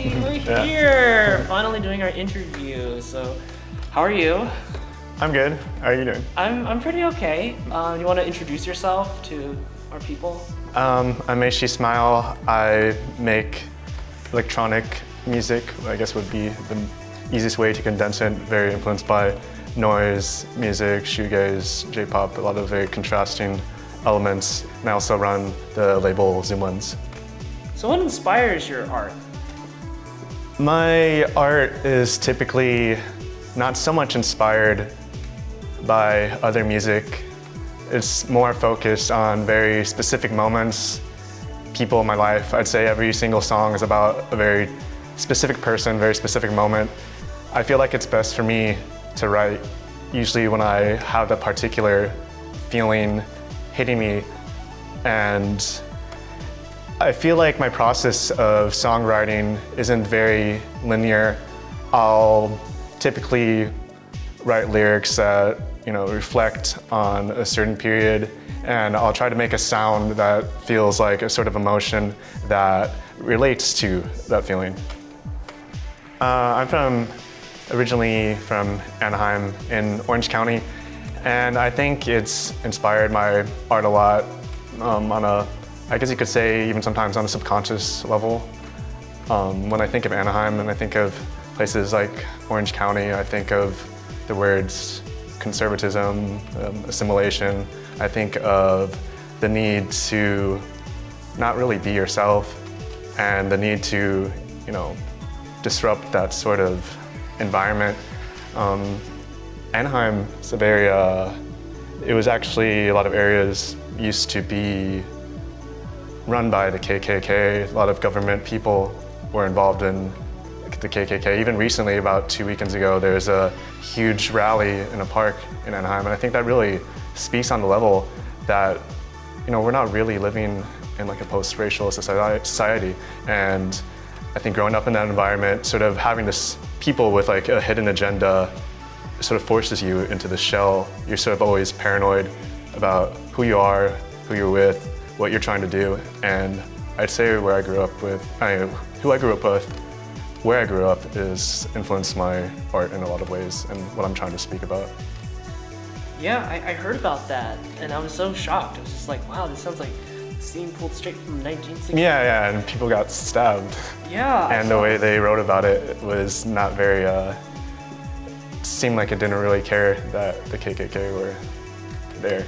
Yay! We're Yeah. here! Finally doing our interview. So, how are you? I'm good. How are you doing? I'm, I'm pretty okay. Uh, you want to introduce yourself to our people? Um, I'm Meishi Smile. I make electronic music, I guess would be the easiest way to condense it. Very influenced by noise, music, shoegaze, J-pop, a lot of very contrasting elements. And I also run the label Zoom Lens. So, what inspires your art? My art is typically not so much inspired by other music. It's more focused on very specific moments, people in my life. I'd say every single song is about a very specific person, very specific moment. I feel like it's best for me to write usually when I have that particular feeling hitting me and I feel like my process of songwriting isn't very linear. I'll typically write lyrics that you know reflect on a certain period, and I'll try to make a sound that feels like a sort of emotion that relates to that feeling. Uh, I'm from originally from Anaheim in Orange County, and I think it's inspired my art a lot um, on a I guess you could say even sometimes on a subconscious level. Um, when I think of Anaheim and I think of places like Orange County, I think of the words conservatism, um, assimilation. I think of the need to not really be yourself and the need to, you know, disrupt that sort of environment. Um, Anaheim a very, uh, it was actually a lot of areas used to be run by the KKK. A lot of government people were involved in the KKK. Even recently, about two weekends ago, there's a huge rally in a park in Anaheim, and I think that really speaks on the level that you know we're not really living in like a post-racial society, and I think growing up in that environment, sort of having this people with like a hidden agenda, sort of forces you into the shell. You're sort of always paranoid about who you are, who you're with, what you're trying to do. And I'd say where I grew up with, I, who I grew up with, where I grew up is influenced my art in a lot of ways and what I'm trying to speak about. Yeah, I, I heard about that, and I was so shocked. I was just like, wow, this sounds like a scene pulled straight from 1960. Yeah, yeah, and people got stabbed. Yeah. And the way they wrote about it was not very, uh, seemed like it didn't really care that the KKK were there.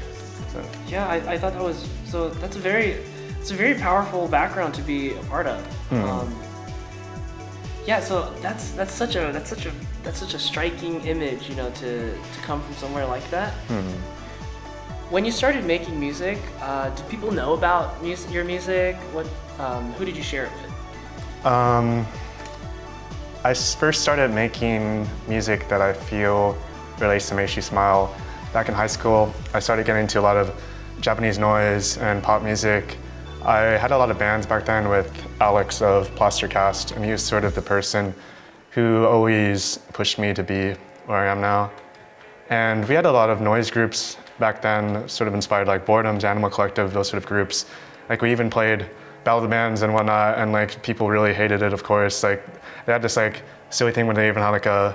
So. Yeah, I, I thought that was so. That's a very, it's a very powerful background to be a part of. Hmm. Um, yeah, so that's that's such a that's such a that's such a striking image, you know, to to come from somewhere like that. Hmm. When you started making music, uh, did people know about mus- your music? What, um, who did you share it with? Um, I first started making music that I feel relates to Meishi Smile. Back in high school, I started getting into a lot of Japanese noise and pop music. I had a lot of bands back then with Alex of Plastercast, and he was sort of the person who always pushed me to be where I am now. And we had a lot of noise groups back then, sort of inspired like Boredoms, Animal Collective, those sort of groups. Like we even played the Bands and whatnot, and like people really hated it, of course. Like they had this like silly thing when they even had like a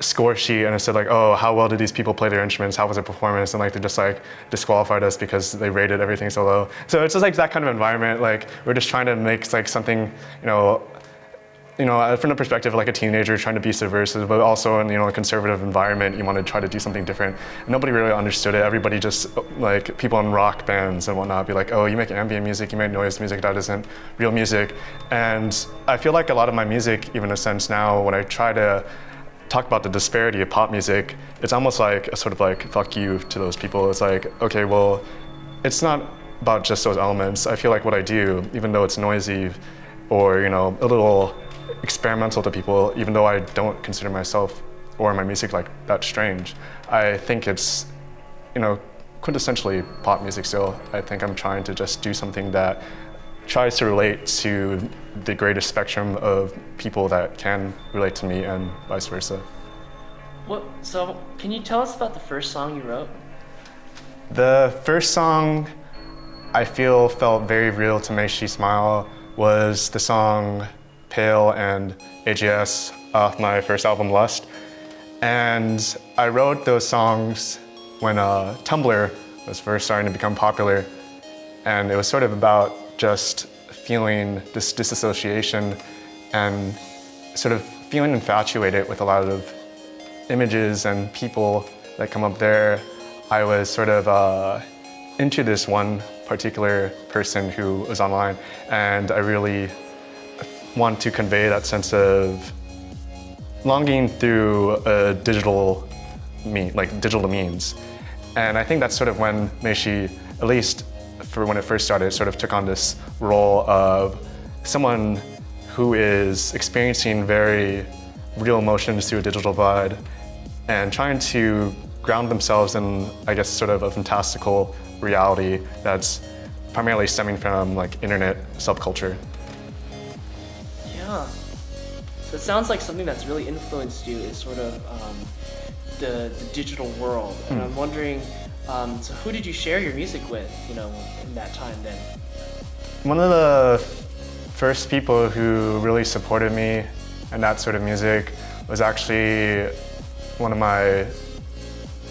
score sheet and it said like, oh, how well did these people play their instruments? How was their performance? And like they just like disqualified us because they rated everything so low. So it's just like that kind of environment. Like we're just trying to make like something, you know, you know, uh, from the perspective of like a teenager trying to be subversive, but also in you know a conservative environment, you want to try to do something different. And nobody really understood it. Everybody just like people in rock bands and whatnot be like, oh, you make ambient music, you make noise music, that isn't real music. And I feel like a lot of my music, even in a sense now, when I try to talk about the disparity of pop music, it's almost like a sort of like fuck you to those people. It's like, okay, well, it's not about just those elements. I feel like what I do, even though it's noisy or you know a little experimental to people, even though I don't consider myself or my music like that strange, I think it's you know quintessentially pop music still. I think I'm trying to just do something that tries to relate to the greatest spectrum of people that can relate to me and vice versa. What? So, can you tell us about the first song you wrote? The first song I feel felt very real to Meishi Smile was the song Pale and AGS off my first album, Lust. And I wrote those songs when uh, Tumblr was first starting to become popular. And it was sort of about just feeling this disassociation and sort of feeling infatuated with a lot of images and people that come up there. I was sort of uh, into this one particular person who was online and I really want to convey that sense of longing through a digital mean, like digital means. And I think that's sort of when Meishi, at least for when it first started, sort of took on this role of someone who is experiencing very real emotions through a digital divide and trying to ground themselves in, I guess, sort of a fantastical reality that's primarily stemming from like internet subculture. Yeah. So it sounds like something that's really influenced you is sort of um, the, the digital world. And Hmm. I'm wondering, um, so who did you share your music with, you know, in that time then? One of the first people who really supported me and that sort of music was actually one of my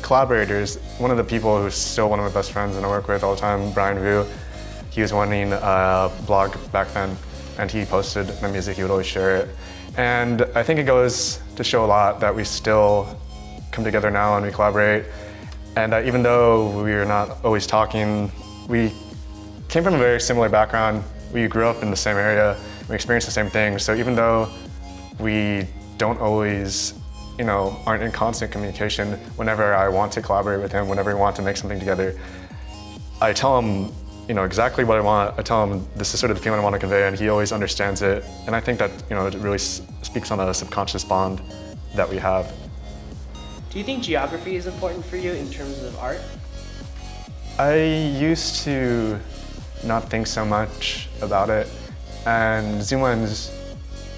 collaborators, one of the people who's still one of my best friends and I work with all the time, Brian Vu. He was running a blog back then and he posted my music, he would always share it. And I think it goes to show a lot that we still come together now and we collaborate. And uh, even though we are not always talking, we came from a very similar background. We grew up in the same area. We experienced the same things. So even though we don't always, you know, aren't in constant communication, whenever I want to collaborate with him, whenever we want to make something together, I tell him, you know, exactly what I want. I tell him this is sort of the feeling I want to convey, and he always understands it. And I think that, you know, it really speaks on a subconscious bond that we have. Do you think geography is important for you in terms of art? I used to not think so much about it, and Zoomlens,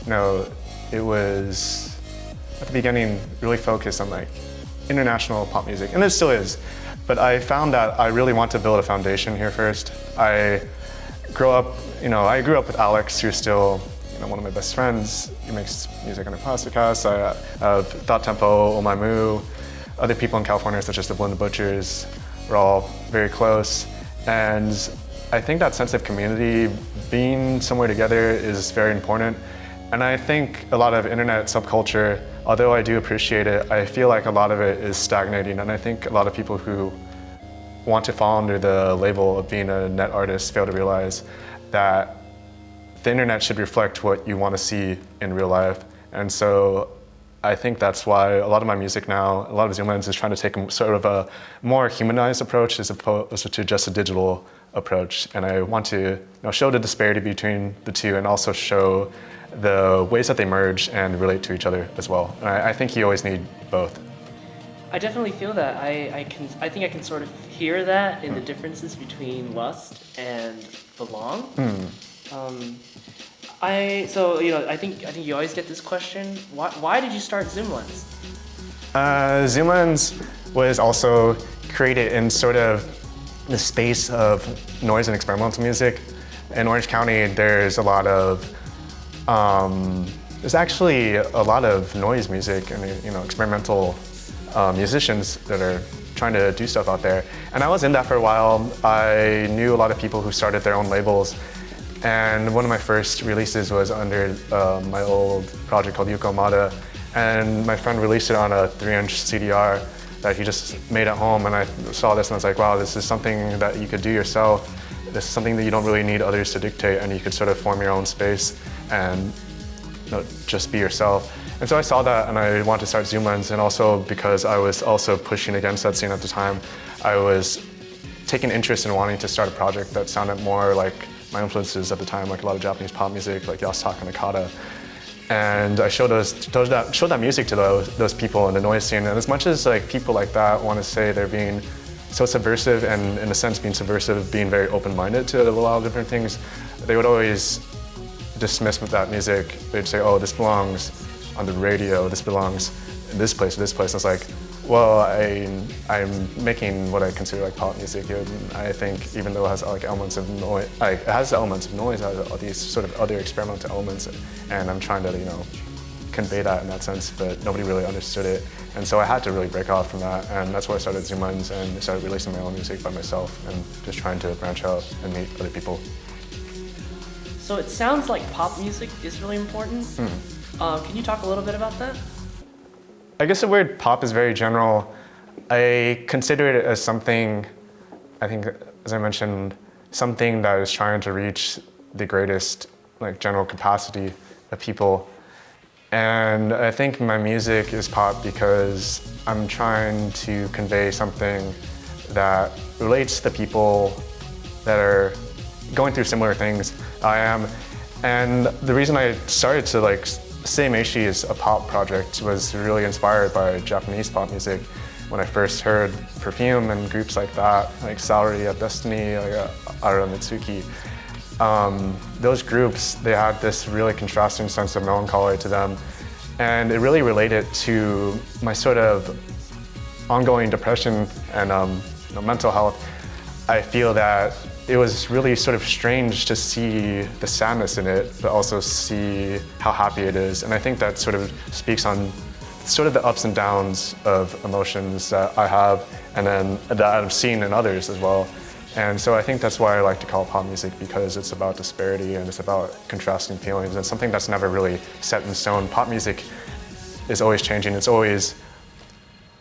you know, it was at the beginning really focused on like international pop music, and it still is. But I found that I really want to build a foundation here first. I grew up, you know, I grew up with Alex, who's still know, one of my best friends. Makes music under Plasticast. I have Thought Tempo, Oh other people in California such as the Blended Butchers. We're all very close. And I think that sense of community, being somewhere together is very important. And I think a lot of internet subculture, although I do appreciate it, I feel like a lot of it is stagnating. And I think a lot of people who want to fall under the label of being a net artist fail to realize that the internet should reflect what you want to see in real life. And so I think that's why a lot of my music now, a lot of Zoomlens is trying to take sort of a more humanized approach as opposed to just a digital approach. And I want to you know, show the disparity between the two and also show the ways that they merge and relate to each other as well. And I, I think you always need both. I definitely feel that. I, I can I think I can sort of hear that in the hmm. differences between Lust and Belong. Hmm. Um, I so you know I think I think you always get this question. Why, why did you start Zoomlens? Uh, Zoomlens was also created in sort of the space of noise and experimental music. In Orange County, there's a lot of, um, there's actually a lot of noise music and you know experimental uh, musicians that are trying to do stuff out there. And I was in that for a while. I knew a lot of people who started their own labels. And one of my first releases was under uh, my old project called Yuko Mada. And my friend released it on a 3-inch CDR that he just made at home. And I saw this and I was like, wow, this is something that you could do yourself. This is something that you don't really need others to dictate and you could sort of form your own space and you know, just be yourself. And so I saw that and I wanted to start Zoomlens and also because I was also pushing against that scene at the time, I was taking interest in wanting to start a project that sounded more like my influences at the time, like a lot of Japanese pop music, like Yasutaka Nakata. And I showed those, showed that, showed that music to those, those people in the noise scene. And as much as like people like that want to say they're being so subversive and in a sense being subversive, being very open-minded to a lot of different things, they would always dismiss with that music. They'd say, oh, this belongs on the radio, this belongs in this place, this place. And it's like, Well, I, I'm making what I consider like pop music, and I think even though it has like elements of noise, like, it has elements of noise, it has all these sort of other experimental elements, and I'm trying to, you know, convey that in that sense, but nobody really understood it. And so I had to really break off from that, and that's why I started Zoom Lens and started releasing my own music by myself and just trying to branch out and meet other people. So it sounds like pop music is really important. Hmm. Uh, can you talk a little bit about that? I guess the word pop is very general. I consider it as something, I think, as I mentioned, something that is trying to reach the greatest like general capacity of people. And I think my music is pop because I'm trying to convey something that relates to the people that are going through similar things I am. And the reason I started to like say Meishi is a pop project was really inspired by Japanese pop music. When I first heard Perfume and groups like that, like of Destiny, like uh, Aira Mitsuki, um, those groups, they had this really contrasting sense of melancholy to them. And it really related to my sort of ongoing depression and um, you know, mental health. I feel that it was really sort of strange to see the sadness in it, but also see how happy it is. And I think that sort of speaks on sort of the ups and downs of emotions that I have and then that I've seen in others as well. And so I think that's why I like to call pop music because it's about disparity and it's about contrasting feelings and something that's never really set in stone. Pop music is always changing. It's always,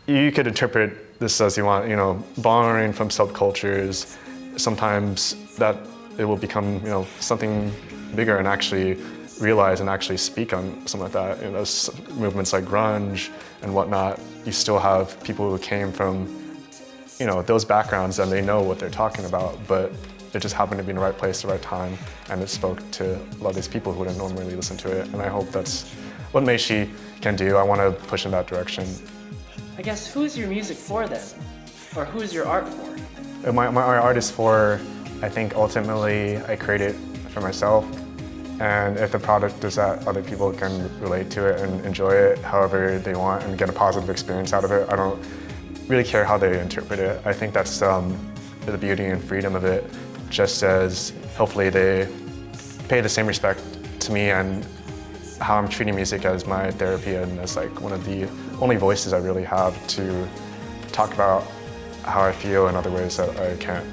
you could interpret this as you want, you know, borrowing from subcultures, sometimes that it will become you know something bigger and actually realize and actually speak on something like that. You know, those movements like grunge and whatnot, you still have people who came from you know those backgrounds and they know what they're talking about, but it just happened to be in the right place, the right time, and it spoke to a lot of these people who wouldn't normally listen to it. And I hope that's what Meishi can do. I want to push in that direction. I guess who's your music for then? Or who's your art for? My, my art is for, I think ultimately I create it for myself. And if the product is that other people can relate to it and enjoy it however they want and get a positive experience out of it, I don't really care how they interpret it. I think that's um, the beauty and freedom of it, just as hopefully they pay the same respect to me and how I'm treating music as my therapy and as like one of the only voices I really have to talk about how I feel in other ways that I can't.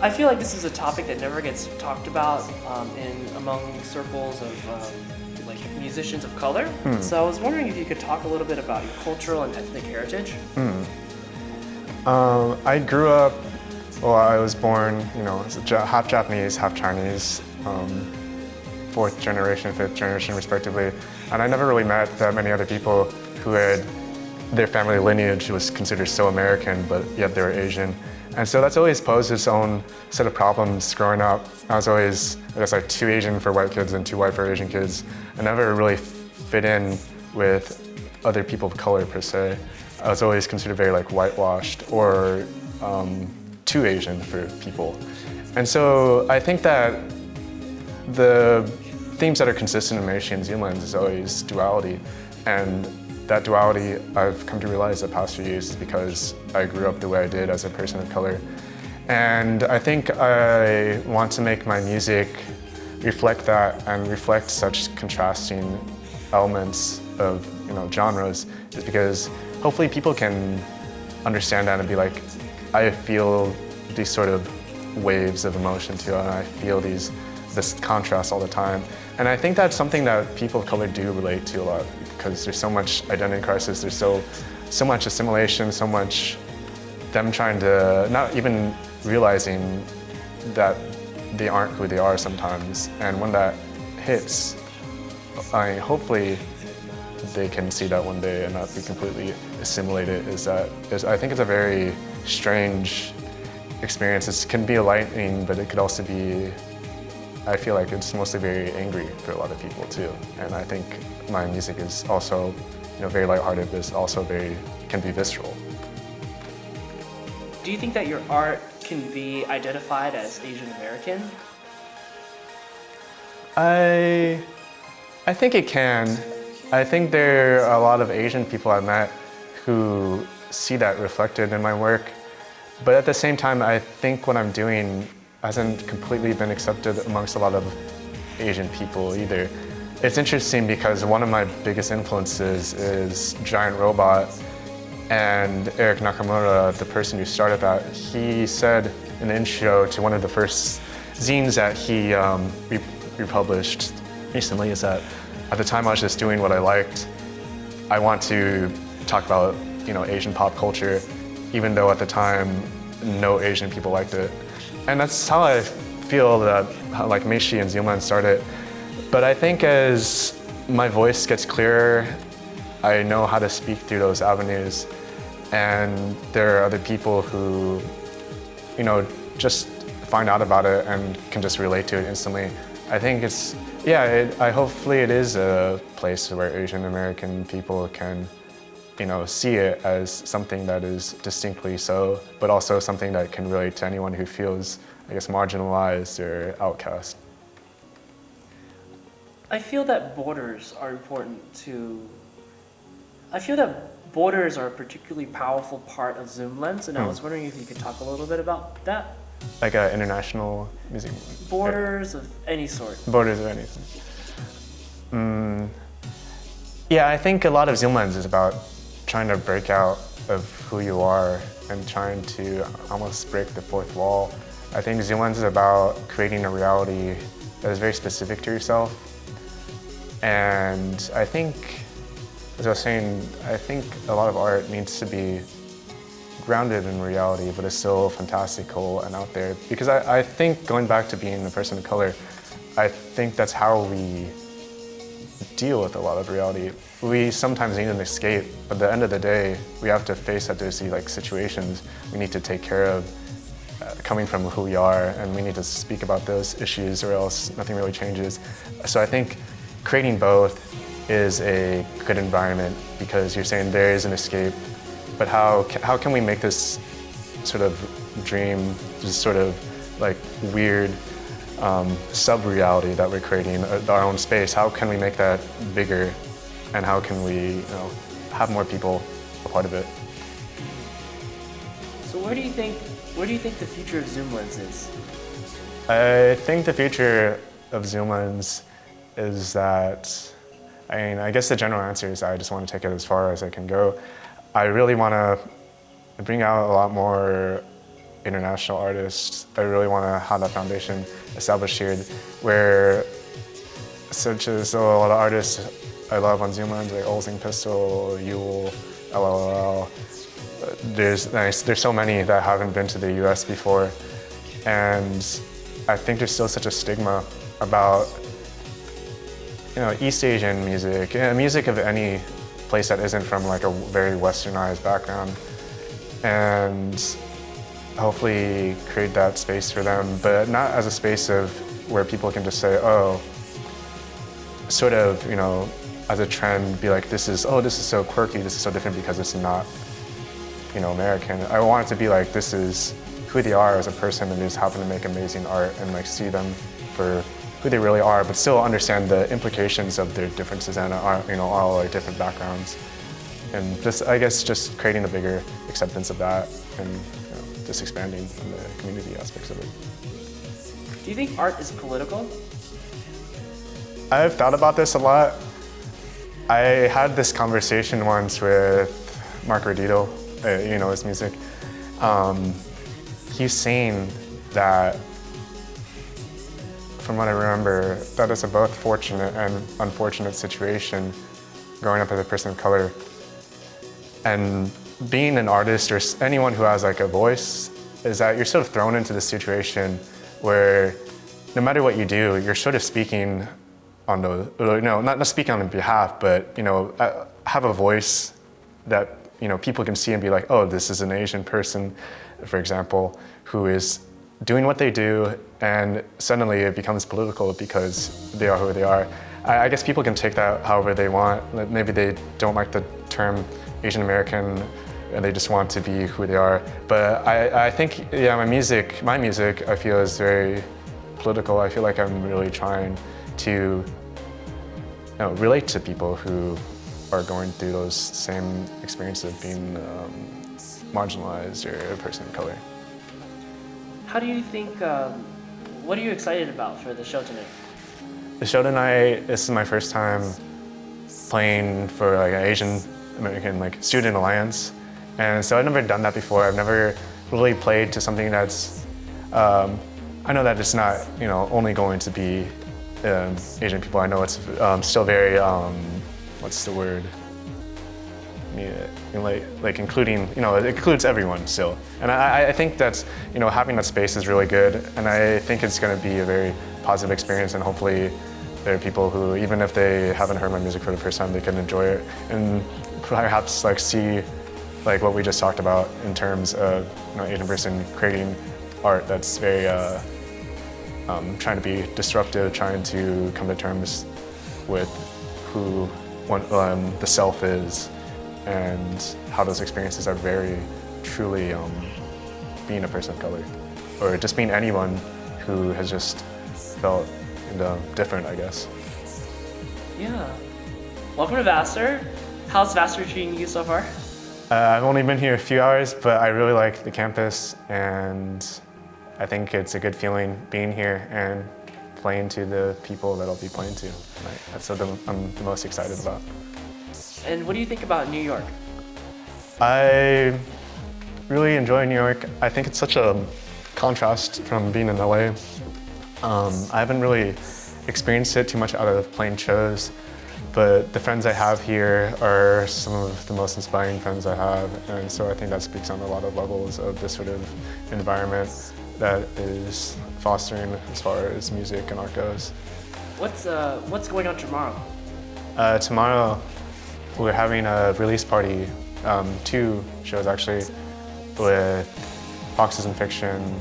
I feel like this is a topic that never gets talked about um, in among circles of um, like musicians of color. Hmm. So I was wondering if you could talk a little bit about your cultural and ethnic heritage. Um, I grew up, well, I was born, you know, as a Ja- half Japanese, half Chinese, um, fourth generation, fifth generation, respectively. And I never really met that many other people who had their family lineage was considered so American, but yet they were Asian. And so that's always posed its own set of problems growing up. I was always, I guess, like two Asian for white kids and two white for Asian kids. I never really fit in with other people of color per se. I was always considered very like whitewashed or um, too Asian for people. And so I think that the themes that are consistent in Meishi and Zoom Lens is always duality. And that duality I've come to realize the past few years because I grew up the way I did as a person of color. And I think I want to make my music reflect that and reflect such contrasting elements of you know genres is because hopefully people can understand that and be like, I feel these sort of waves of emotion too, and I feel these this contrast all the time. And I think that's something that people of color do relate to a lot because there's so much identity crisis, there's so so much assimilation, so much them trying to not even realizing that they aren't who they are sometimes. And when that hits, I hopefully they can see that one day and not be completely assimilated. Is that is, I think it's a very strange experience. It can be enlightening, but it could also be. I feel like it's mostly very angry for a lot of people too. And I think my music is also, you know, very lighthearted, but it's also very can be visceral. Do you think that your art can be identified as Asian American? I, I think it can. I think there are a lot of Asian people I met who see that reflected in my work. But at the same time, I think what I'm doing hasn't completely been accepted amongst a lot of Asian people either. It's interesting because one of my biggest influences is Giant Robot and Eric Nakamura, the person who started that, he said in the intro to one of the first zines that he um, re republished recently is that at the time I was just doing what I liked. I want to talk about you know Asian pop culture, even though at the time no Asian people liked it. And that's how I feel that like Meishi and Zoomlens started. But I think as my voice gets clearer, I know how to speak through those avenues. And there are other people who, you know, just find out about it and can just relate to it instantly. I think it's, yeah, it, I hopefully it is a place where Asian American people can, you know, see it as something that is distinctly so, but also something that can relate to anyone who feels, I guess, marginalized or outcast. I feel that borders are important to, I feel that borders are a particularly powerful part of Zoom Lens, and I was wondering if you could talk a little bit about that. Like an international music. Borders of any sort. Borders of anything. Mm, yeah, I think a lot of Zoom Lens is about trying to break out of who you are and trying to almost break the fourth wall. I think Zoom Lens is about creating a reality that is very specific to yourself and I think, as I was saying, I think a lot of art needs to be grounded in reality, but it's still fantastical and out there. Because I, I think, going back to being a person of color, I think that's how we deal with a lot of reality. We sometimes need an escape, but at the end of the day, we have to face these like situations we need to take care of uh, coming from who we are, and we need to speak about those issues or else nothing really changes. So I think creating both is a good environment because you're saying there is an escape, but how, how can we make this sort of dream, just sort of like weird um, sub-reality that we're creating, uh, our own space, how can we make that bigger and how can we you know, have more people a part of it? So where do you think, where do you think the future of Zoom Lens is? I think the future of Zoom Lens is that, I mean, I guess the general answer is I just want to take it as far as I can go. I really want to bring out a lot more international artists. I really want to have that foundation established here where such as a lot of artists I love on Zoom Lens, like Olsing Pistol, Yule, LLL. There's, there's so many that haven't been to the US before. And I think there's still such a stigma about you know, East Asian music, music of any place that isn't from like a very westernized background. And hopefully create that space for them, but not as a space of where people can just say, oh, sort of, you know, as a trend, be like, this is, oh, this is so quirky, this is so different because it's not, you know, American. I want it to be like, this is who they are as a person and just happen to make amazing art and like see them for who they really are, but still understand the implications of their differences and our, you know, all our different backgrounds. And just, I guess, just creating a bigger acceptance of that and just expanding on the community aspects of it. Do you think art is political? I've thought about this a lot. I had this conversation once with Mark Redito, uh, you know his music. Um, he's saying that from what I remember, that is a both fortunate and unfortunate situation growing up as a person of color. And being an artist or anyone who has like a voice is that you're sort of thrown into this situation where no matter what you do, you're sort of speaking on the, no, not, not speaking on behalf, but, you know, uh, have a voice that, you know, people can see and be like, oh, this is an Asian person, for example, who is doing what they do and suddenly it becomes political because they are who they are. I, I, guess people can take that however they want. Maybe they don't like the term Asian American and they just want to be who they are. But I, I think, yeah, my music, my music, I feel is very political. I feel like I'm really trying to you know, relate to people who are going through those same experiences of being um, marginalized or a person of color. How do you think, um, what are you excited about for the show tonight? The show tonight, this is my first time playing for like an Asian American like student alliance. And so I've never done that before. I've never really played to something that's, um, I know that it's not, you know, only going to be um, Asian people. I know it's um, still very, um, what's the word? Yeah, like, like including, you know, it includes everyone still. And I, I think that's, you know, having that space is really good. And I think it's going to be a very positive experience and hopefully there are people who, even if they haven't heard my music for the first time, they can enjoy it and perhaps like see like what we just talked about in terms of you know, Asian person creating art that's very uh, um, trying to be disruptive, trying to come to terms with who one, um, the self is and how those experiences are very truly um, being a person of color or just being anyone who has just felt you know, different, I guess. Yeah. Welcome to Vassar. How's Vassar treating you so far? Uh, I've only been here a few hours, but I really like the campus and I think it's a good feeling being here and playing to the people that I'll be playing to. That's what I'm the most excited about. And what do you think about New York? I really enjoy New York. I think it's such a contrast from being in LA. Um, I haven't really experienced it too much out of playing shows, but the friends I have here are some of the most inspiring friends I have, and so I think that speaks on a lot of levels of this sort of environment that is fostering as far as music and art goes. What's, uh, what's going on tomorrow? Uh, tomorrow, we're having a release party, um, two shows actually, with Foxes in Fiction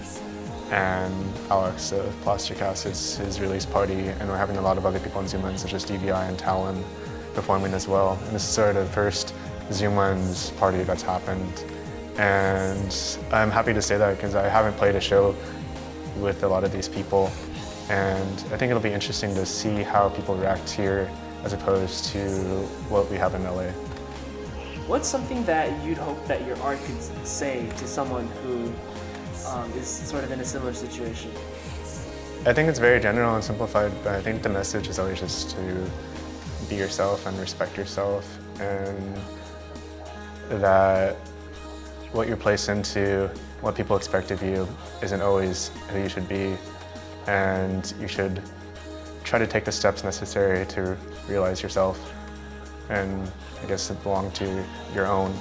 and Alex of Plastic House. It's his release party, and we're having a lot of other people on Zoom Lens, such as DVI and Talon, performing as well. And this is sort of the first Zoom Lens party that's happened. And I'm happy to say that because I haven't played a show with a lot of these people. And I think it'll be interesting to see how people react here as opposed to what we have in LA. What's something that you'd hope that your art could say to someone who um, is sort of in a similar situation? I think it's very general and simplified, but I think the message is always just to be yourself and respect yourself and that what you're placed into, what people expect of you, isn't always who you should be and you should try to take the steps necessary to realize yourself and I guess to belong to your own.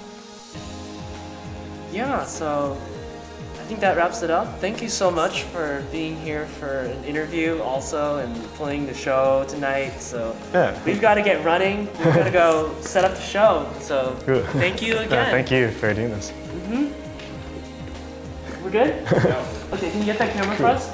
Yeah, so I think that wraps it up. Thank you so much for being here for an interview also and playing the show tonight. So Yeah. we've got to get running. We've got to go set up the show. So Good. thank you Yeah, again. thank you for doing this. Mm-hmm. We're good? okay, can you get that camera for us?